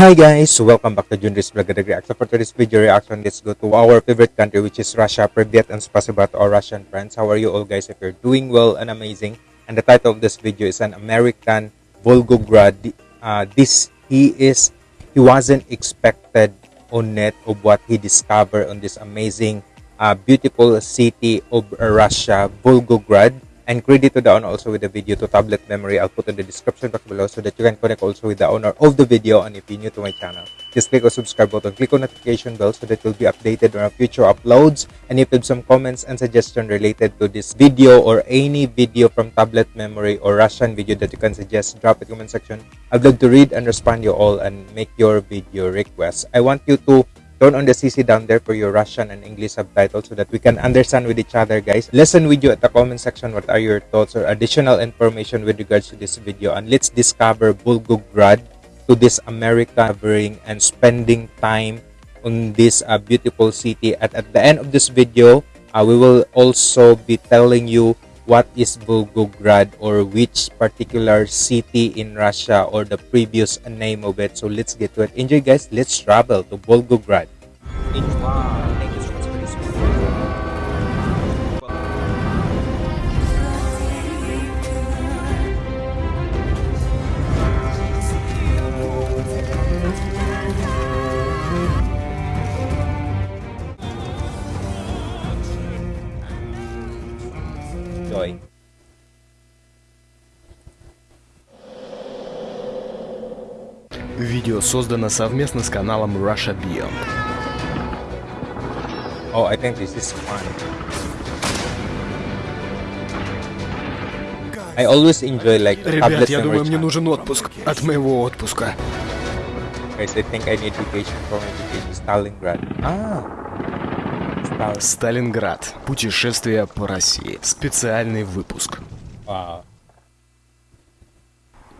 Hi guys, welcome back to Junris Vlog Reaction. For today's video reaction, let's go to our favorite country which is Russia. Privyet and spasiba to our Russian friends. How are you all guys? If you're doing well and amazing. And the title of this video is an American Volgograd. Uh, this, he is, he wasn't expected on net of what he discovered on this amazing, uh, beautiful city of Russia, Volgograd and credit to the owner also with the video to tablet memory i'll put in the description box below so that you can connect also with the owner of the video and if you're new to my channel. Just click on subscribe button click on notification bell so that you'll be updated on our future uploads and if you have some comments and suggestion related to this video or any video from tablet memory or russian video that you can suggest drop it comment section. I'd love to read and respond you all and make your video requests. I want you to turn on the CC down there for your Russian and English subtitles so that we can understand with each other, guys. Listen with you at the comment section what are your thoughts or additional information with regards to this video. And let's discover Volgograd to this America covering and spending time on this uh, beautiful city. At, at the end of this video, uh, we will also be telling you what is Volgograd or which particular city in Russia or the previous name of it. So let's get to it. Enjoy guys. Let's travel to Volgograd. Видео создано совместно с каналом Russia Beyond. Oh, I think this is fun. I always enjoy like Ребят, я думаю, мне нужен отпуск от моего отпуска. Guys, I think I need vacation from education. Stalingrad. Ah. Stal- Сталинград. Путешествие по России. Специальный выпуск. Wow.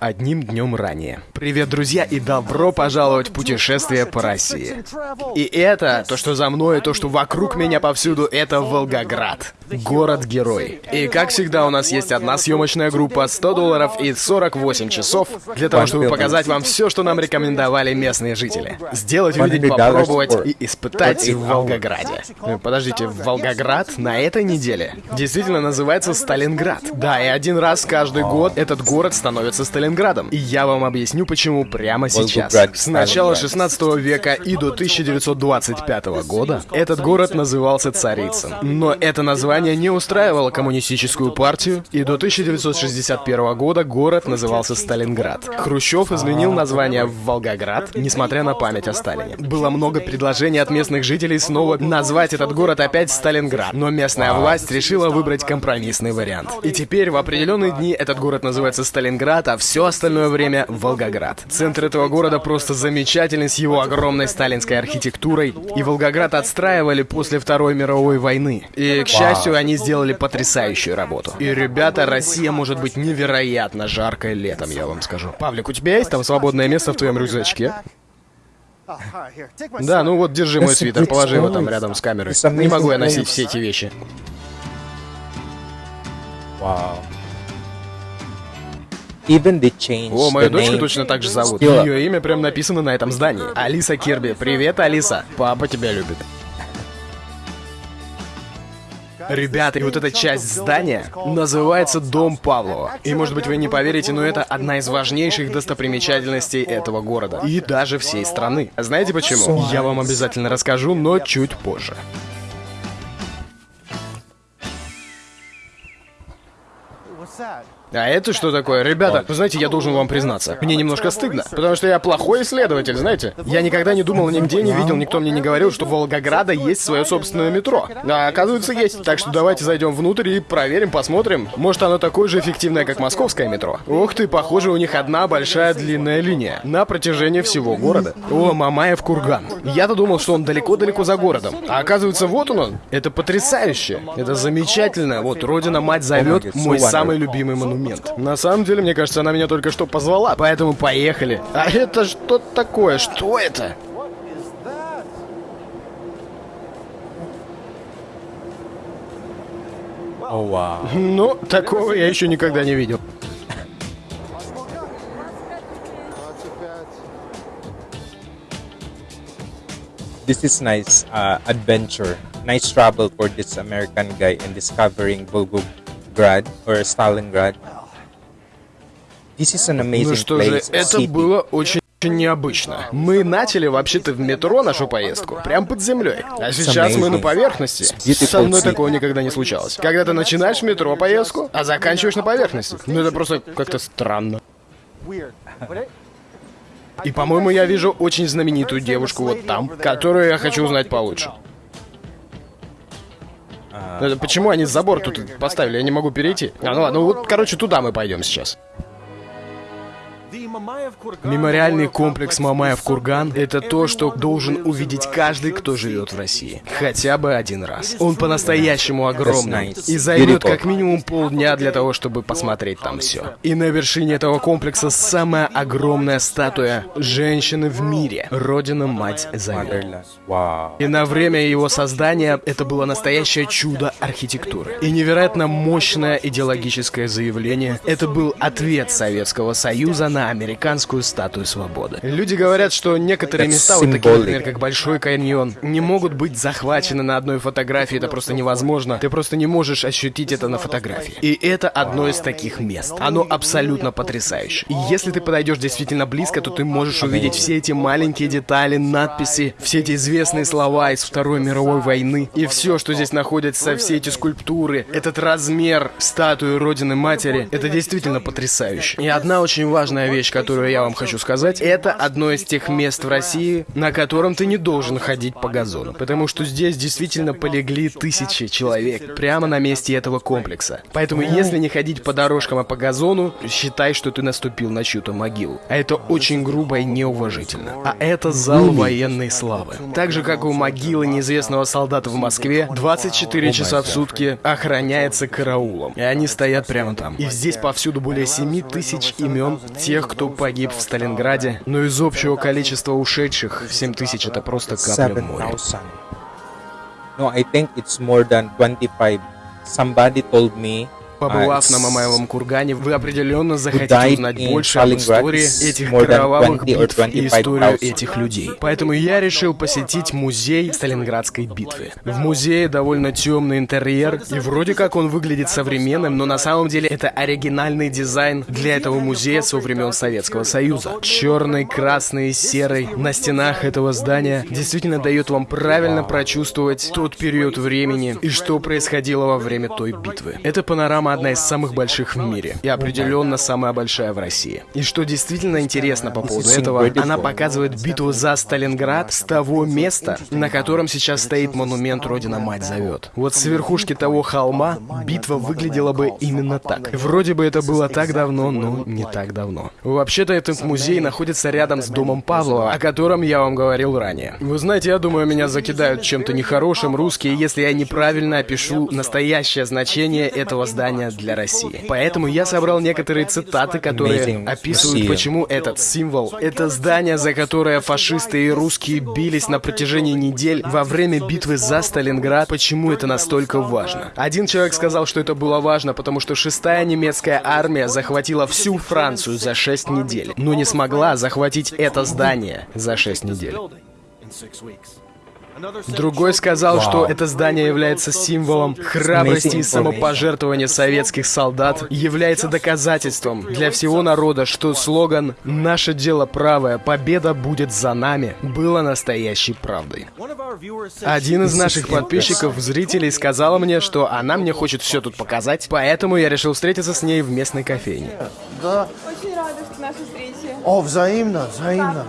Одним днем ранее. Привет, друзья, и добро пожаловать в путешествие по России. И это, то, что за мной, то, что вокруг меня повсюду, это Волгоград. Город-герой. И как всегда, у нас есть одна съемочная группа, 100 долларов и 48 часов, для того, чтобы показать вам все, что нам рекомендовали местные жители. Сделать, увидеть, попробовать и испытать в Волгограде. Э, Подождите, Волгоград на этой неделе действительно называется Сталинград. Да, и один раз каждый год этот город становится Сталинградом. И я вам объясню, почему прямо сейчас. С начала Сталинград. 16 века и до 1925 года этот город назывался Царицын. Но это название не устраивало коммунистическую партию, и до 1961 года город назывался Сталинград. Хрущев изменил название в Волгоград, несмотря на память о Сталине. Было много предложений от местных жителей снова назвать этот город опять Сталинград, но местная власть решила выбрать компромиссный вариант. И теперь в определенные дни этот город называется Сталинград, а все остальное время Волгоград. Центр этого города просто замечательный с его огромной сталинской архитектурой, и Волгоград отстраивали после Второй мировой войны. И, к счастью, они сделали потрясающую работу. И, ребята, Россия может быть невероятно жаркой летом, я вам скажу. Павлик, у тебя есть там свободное место в твоем рюкзачке? Да, ну вот, держи мой свитер, положи его там рядом с камерой. Не могу я носить все эти вещи. Wow. Even they changed О, мою the дочку name. точно так же зовут. Still. Ее имя прям написано на этом здании. Алиса Кирби. Привет, Алиса. Папа тебя любит. Ребята, и вот эта часть здания называется Дом Павлова. И может быть вы не поверите, но это одна из важнейших достопримечательностей этого города. И даже всей страны. Знаете почему? Я вам обязательно расскажу, но чуть позже. А это что такое? Ребята, вы знаете, я должен вам признаться. Мне немножко стыдно, потому что я плохой исследователь, знаете? Я никогда не думал, нигде не видел, никто мне не говорил, что у Волгограда есть свое собственное метро. А оказывается, есть. Так что давайте зайдем внутрь и проверим, посмотрим. Может, оно такое же эффективное, как московское метро. Ух ты, похоже, у них одна большая длинная линия на протяжении всего города. О, Мамаев курган. Я-то думал, что он далеко-далеко за городом. А оказывается, вот он он. Это потрясающе. Это замечательно. Вот, Родина-мать зовет мой самый любимый монумент. На самом деле, мне кажется, она меня только что позвала, поэтому поехали. А это что такое? Что это? Oh wow. Ну, такого я еще никогда не видел. this is nice uh, adventure. Nice travel for this American guy in discovering Volgograd or Stalingrad. This is an amazing Ну что же, это city. было очень необычно. Мы начали вообще-то в метро нашу поездку, прям под землей. А сейчас мы на поверхности. Со мной такого никогда не случалось. Когда ты начинаешь метро поездку, а заканчиваешь на поверхности. Ну это просто как-то странно. И, по-моему, я вижу очень знаменитую девушку вот там, которую я хочу узнать получше. Почему они забор тут поставили? Я не могу перейти. А, ну ладно, вот, короче, туда мы пойдем сейчас. Мемориальный комплекс Мамаев Курган — это то, что должен увидеть каждый, кто живет в России. Хотя бы один раз. Он по-настоящему огромный. И займет как минимум полдня для того, чтобы посмотреть там все. И на вершине этого комплекса самая огромная статуя женщины в мире. Родина-мать. Wow. И на время его создания это было настоящее чудо архитектуры. И невероятно мощное идеологическое заявление. Это был ответ Советского Союза на американскую статую свободы. Люди говорят, что некоторые That's места, вот такие, например, как Большой каньон, не могут быть захвачены на одной фотографии. Это просто невозможно. Ты просто не можешь ощутить это на фотографии. И это одно из таких мест. Оно абсолютно потрясающе. И если ты подойдешь действительно близко, то ты можешь увидеть все эти маленькие детали, надписи, все эти известные слова из Второй мировой войны. И все, что здесь находится, все эти скульптуры, этот размер статуи Родины Матери, это действительно потрясающе. И одна очень важная вещь, которую я вам хочу сказать, это одно из тех мест в России, на котором ты не должен ходить по газону. Потому что здесь действительно полегли тысячи человек прямо на месте этого комплекса. Поэтому если не ходить по дорожкам, а по газону, считай, что ты наступил на чью-то могилу. А это очень грубо и неуважительно. А это зал военной славы. Так же, как у могилы неизвестного солдата в Москве, 24 часа в сутки охраняется караулом. И они стоят прямо там. И здесь повсюду более 7 тысяч имен тех, кто погиб в Сталинграде. Но из общего количества ушедших, 7 тысяч это просто капля в море. 7,000. No, I think it's more than 25. Somebody told me Побывав на Мамаевом кургане, вы определенно захотите узнать больше об истории этих кровавых 20 or битв и историю 25,000. этих людей. Поэтому я решил посетить музей Сталинградской битвы. В музее довольно темный интерьер, и вроде как он выглядит современным, но на самом деле это оригинальный дизайн для этого музея со времен Советского Союза. Черный, красный, серый на стенах этого здания действительно дает вам правильно прочувствовать тот период времени и что происходило во время той битвы. Эта панорама одна из самых больших в мире и определенно самая большая в России. И что действительно интересно по поводу этого, она показывает битву за Сталинград с того места, на котором сейчас стоит монумент Родина Мать зовет. Вот с верхушки того холма битва выглядела бы именно так. Вроде бы это было так давно, но не так давно. Вообще-то этот музей находится рядом с домом Павлова, о котором я вам говорил ранее. Вы знаете, я думаю, меня закидают чем-то нехорошим русские, если я неправильно опишу настоящее значение этого здания для России. Поэтому я собрал некоторые цитаты, которые описывают, почему этот символ, это здание, за которое фашисты и русские бились на протяжении недель во время битвы за Сталинград, почему это настолько важно. Один человек сказал, что это было важно, потому что шестая немецкая армия захватила всю Францию за шесть недель, но не смогла захватить это здание за шесть недель. Другой сказал, что это здание является символом храбрости и самопожертвования советских солдат, является доказательством для всего народа, что слоган «Наше дело правое, победа будет за нами» было настоящей правдой. Один из наших подписчиков, зрителей, сказала мне, что она мне хочет все тут показать, поэтому я решил встретиться с ней в местной кофейне. Да. Очень рада что нашей встрече. О, взаимно, взаимно.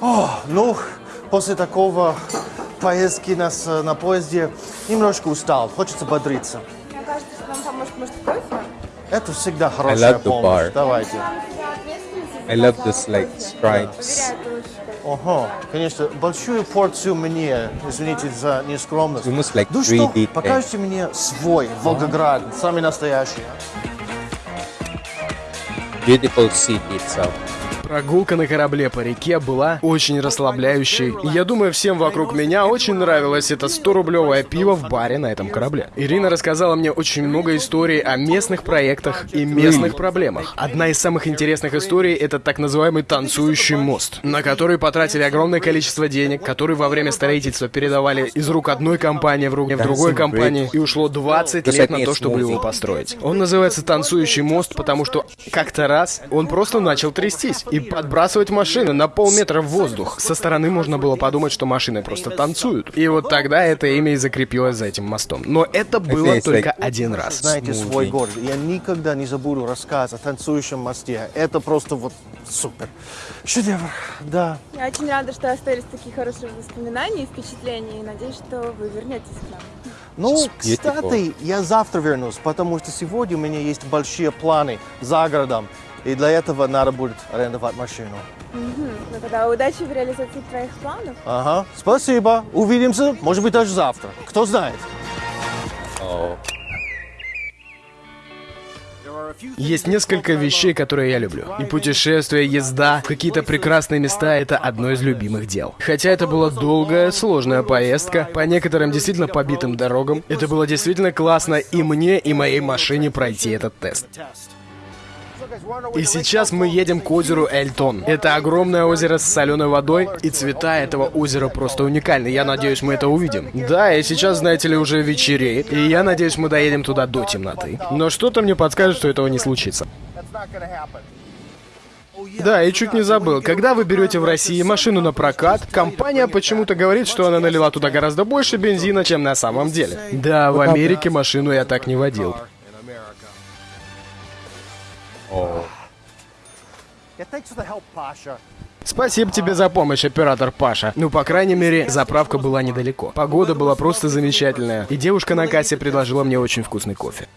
О, ну, после такого поездки нас э, на поезде немножко устал. Хочется бодриться. Мне кажется, что нам поможет, может, кофе? Это всегда хорошая love the помощь. bar. Давайте. I love this like stripes. Ага, конечно, большую порцию мне, извините за нескромность. Almost like ну 3D что, покажите мне свой Волгоград, самый настоящий. Beautiful city itself. Прогулка на корабле по реке была очень расслабляющей. И я думаю, всем вокруг меня очень нравилось это 100-рублевое пиво в баре на этом корабле. Ирина рассказала мне очень много историй о местных проектах и местных проблемах. Одна из самых интересных историй — это так называемый танцующий мост, на который потратили огромное количество денег, который во время строительства передавали из рук одной компании в руки в другой компании, и ушло 20 лет на то, чтобы его построить. Он называется «Танцующий мост», потому что как-то раз он просто начал трястись и подбрасывать машины на полметра в воздух. Со стороны можно было подумать, что машины просто танцуют. И вот тогда это имя и закрепилось за этим мостом. Но это было только один раз. Знаете свой город. Я никогда не забуду рассказ о танцующем мосте. Это просто вот супер. Шедевр, да. Я очень рада, что остались такие хорошие воспоминания и впечатления. И надеюсь, что вы вернетесь к нам. Ну, кстати, я завтра вернусь, потому что сегодня у меня есть большие планы за городом. И для этого надо будет арендовать машину. Мгм. Ну тогда удачи в реализации твоих планов. Ага, спасибо. Увидимся, может быть, даже завтра. Кто знает. Есть несколько вещей, которые я люблю. И путешествия, езда, какие-то прекрасные места — это одно из любимых дел. Хотя это была долгая, сложная поездка, по некоторым действительно побитым дорогам, это было действительно классно и мне, и моей машине пройти этот тест. И сейчас мы едем к озеру Эльтон. Это огромное озеро с соленой водой, и цвета этого озера просто уникальны. Я надеюсь, мы это увидим. Да, и сейчас, знаете ли, уже вечереет, и я надеюсь, мы доедем туда до темноты. Но что-то мне подскажет, что этого не случится. Да, и чуть не забыл. Когда вы берете в России машину на прокат, компания почему-то говорит, что она налила туда гораздо больше бензина, чем на самом деле. Да, в Америке машину я так не водил. Спасибо тебе за помощь, оператор Паша. Ну, по крайней мере, заправка была недалеко. Погода была просто замечательная. И девушка на кассе предложила мне очень вкусный кофе.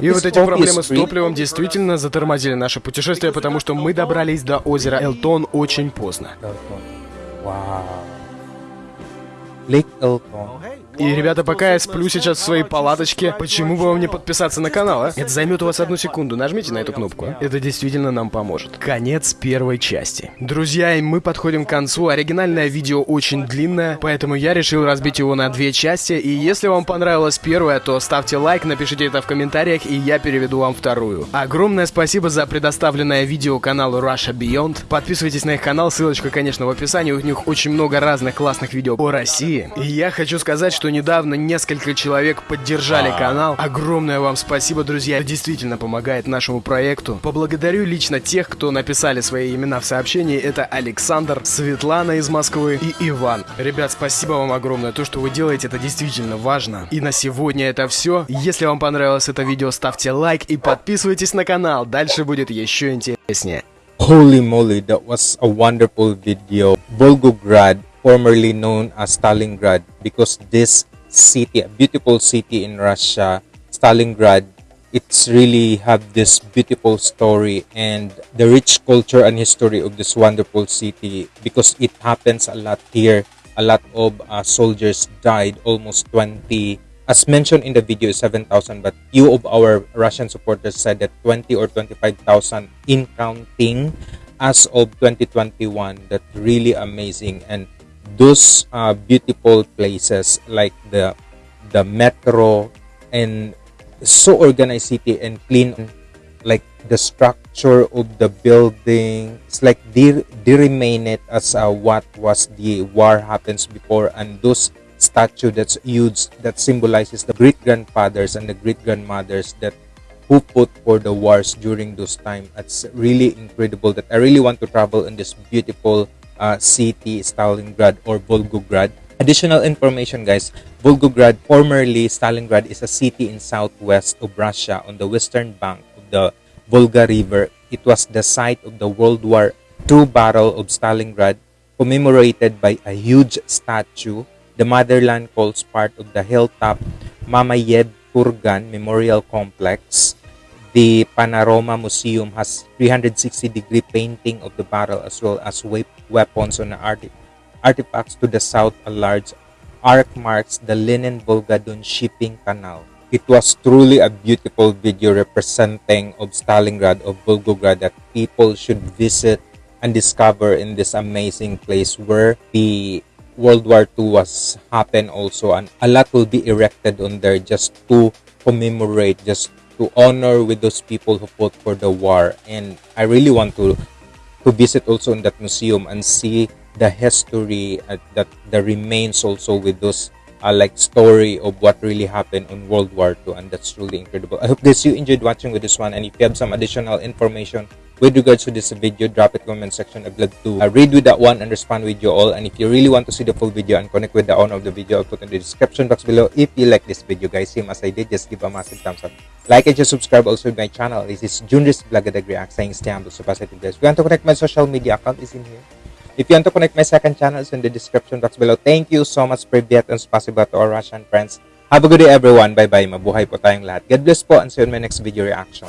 И вот эти проблемы с топливом действительно затормозили наше путешествие, потому что мы добрались до озера Элтон очень поздно. Elton. Wow. И, ребята, пока я сплю сейчас в своей палаточке, почему бы вам не подписаться на канал, а? Это займет у вас одну секунду, нажмите на эту кнопку. Это действительно нам поможет. Конец первой части. Друзья, и мы подходим к концу. Оригинальное видео очень длинное, поэтому я решил разбить его на две части. И если вам понравилась первая, то ставьте лайк, напишите это в комментариях, и я переведу вам вторую. Огромное спасибо за предоставленное видео каналу Russia Beyond. Подписывайтесь на их канал, ссылочка, конечно, в описании. У них очень много разных классных видео по России. И я хочу сказать, что недавно несколько человек поддержали канал. Огромное вам спасибо, друзья. Это действительно помогает нашему проекту. Поблагодарю лично тех, кто написали свои имена в сообщении. Это Александр, Светлана из Москвы и Иван. Ребят, спасибо вам огромное. То, что вы делаете, это действительно важно. И на сегодня это все. Если вам понравилось это видео, ставьте лайк и подписывайтесь на канал. Дальше будет еще интереснее. Holy moly, that was a wonderful video. Volgograd, formerly known as Stalingrad, because this city, a beautiful city in Russia, Stalingrad, it's really have this beautiful story and the rich culture and history of this wonderful city because it happens a lot here. A lot of uh, soldiers died, almost 20 as mentioned in the video 7,000 but few of our Russian supporters said that 20 or 25,000 in counting as of 2021 that's really amazing and those uh, beautiful places like the the metro and so organized city and clean like the structure of the building. It's like they, they remain it as uh, what was the war happens before and those statue that's huge that symbolizes the great grandfathers and the great grandmothers that who fought for the wars during those time. It's really incredible that i really want to travel in this beautiful uh, city stalingrad or volgograd. Additional information guys. Volgograd formerly stalingrad is a city in southwest of russia on the western bank of the volga river. It was the site of the world war ii battle of stalingrad commemorated by a huge statue. The motherland calls part of the hilltop Mamayev Kurgan Memorial Complex. The Panorama Museum has 360 degree painting of the battle as well as wep- weapons on arti- artifacts to the south. A large arc marks the Lenin Volga Don shipping canal. it was truly a beautiful video representing of Stalingrad, of Volgograd that people should visit and discover in this amazing place where the World War II was happen also and a lot will be erected on there just to commemorate, just to honor with those people who fought for the war. And I really want to to visit also in that museum and see the history uh, that the remains also with those uh, like story of what really happened on World War II and that's really incredible. I hope guys you enjoyed watching with this one and if you have some additional information with regards to this video drop it comment section. I'd love to uh, read with that one and respond with you all. And if you really want to see the full video and connect with the owner of the video I'll put in the description box below. If you like this video guys same as I did just give a massive thumbs up. Like and just subscribe also to my channel. This is Junris Blagadag React saying stay humble so positive guys. If you want to connect my social media account is in here. If you want to connect my second channel it's in the description box below. Thank you so much Privyat and spasiba to our Russian friends. Have a good day everyone. Bye bye mabuhay po tayong lahat. God bless po and see you in my next video reaction